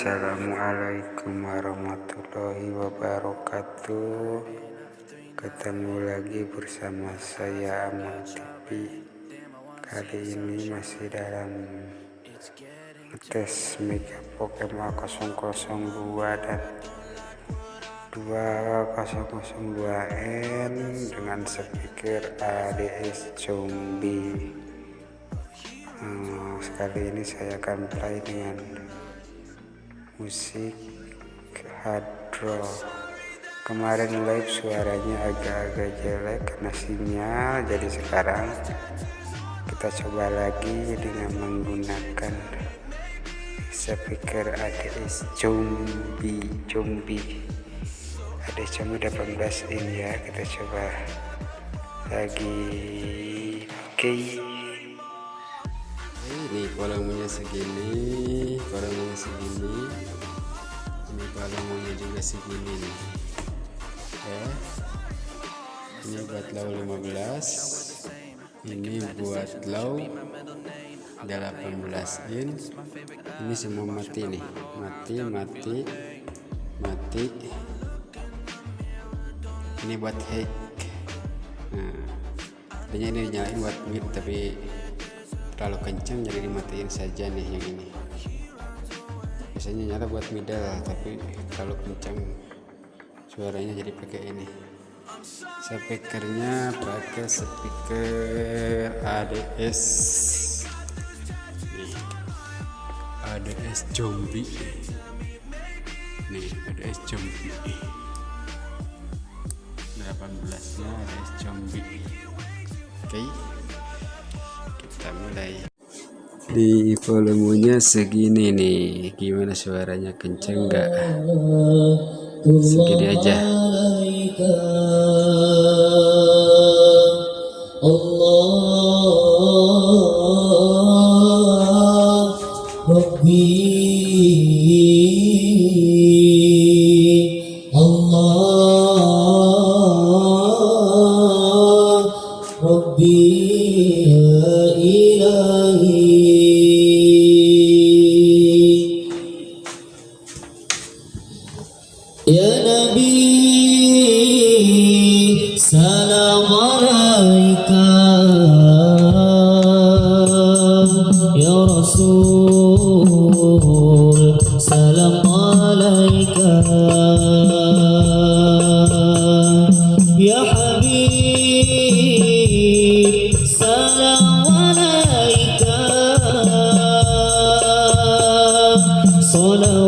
Assalamualaikum warahmatullahi wabarakatuh. Ketemu lagi bersama saya Amal TV Kali ini masih dalam tes Mega Pokemon 002 dan 2002N dengan speaker ADS Zombie. Hmm, Sekali ini saya akan play dengan musik hardro kemarin live suaranya agak-agak jelek karena sinyal jadi sekarang kita coba lagi dengan menggunakan speaker ADS zombie zombie ADS zombie 18 ini ya kita coba lagi. Oke. okay. Volume segini volume segini. Ini balonnya juga segini nih. Ya ini buat low 15 ini buat low 18 in. Ini semua mati nih. Mati mati mati. Ini buat hack. Nah ini dinyalain buat mid tapi terlalu kencang jadi dimatiin saja nih yang ini. Biasanya nyala buat middle tapi kalau kencang suaranya jadi pakai ini. Speakernya pakai speaker ADS nih. ADS zombie. Nih ADS zombie. 18 nya ADS zombie. Oke kita mulai. Di volumenya segini nih. Gimana suaranya? Kenceng nggak? Segini aja. Allah مرايك يا رسول سلام عليك. يا حبيب سلام عليك. صلاه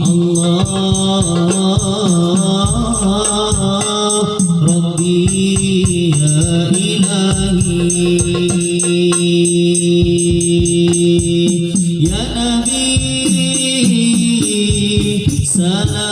Allah Rabbi Ya, ya Nabi Salam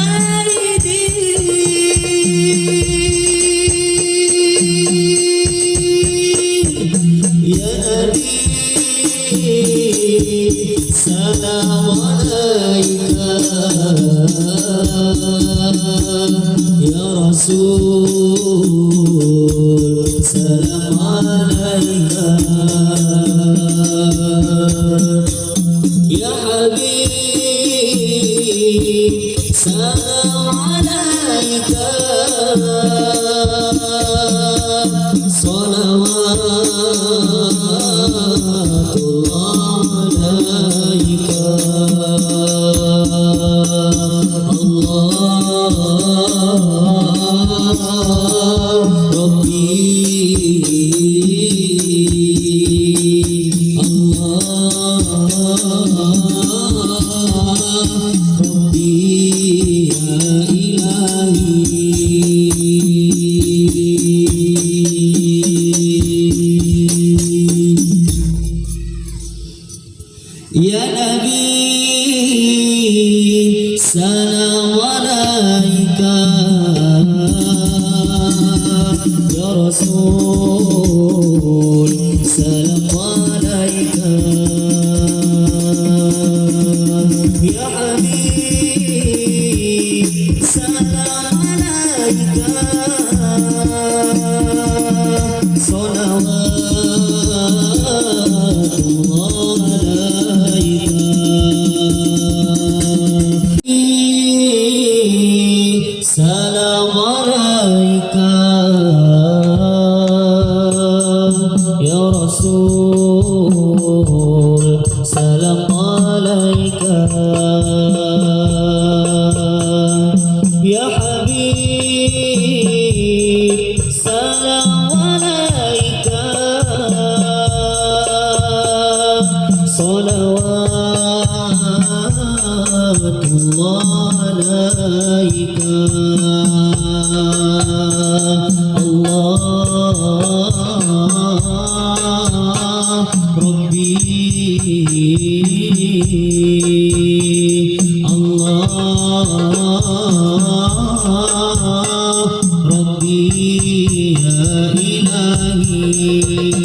سلام عليك يا رسول سلام عليك يا حبيب سلام عليك. Allah يا حبيب سلام عليك. صلوات الله عليك. الله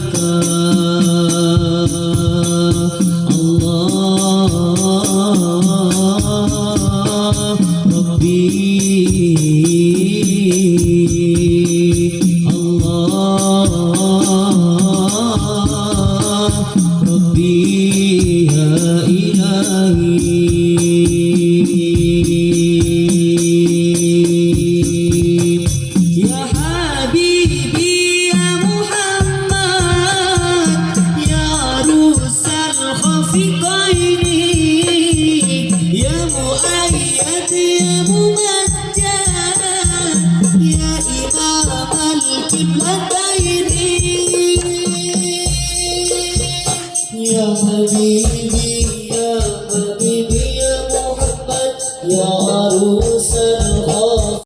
का Ya Imam al-Qibla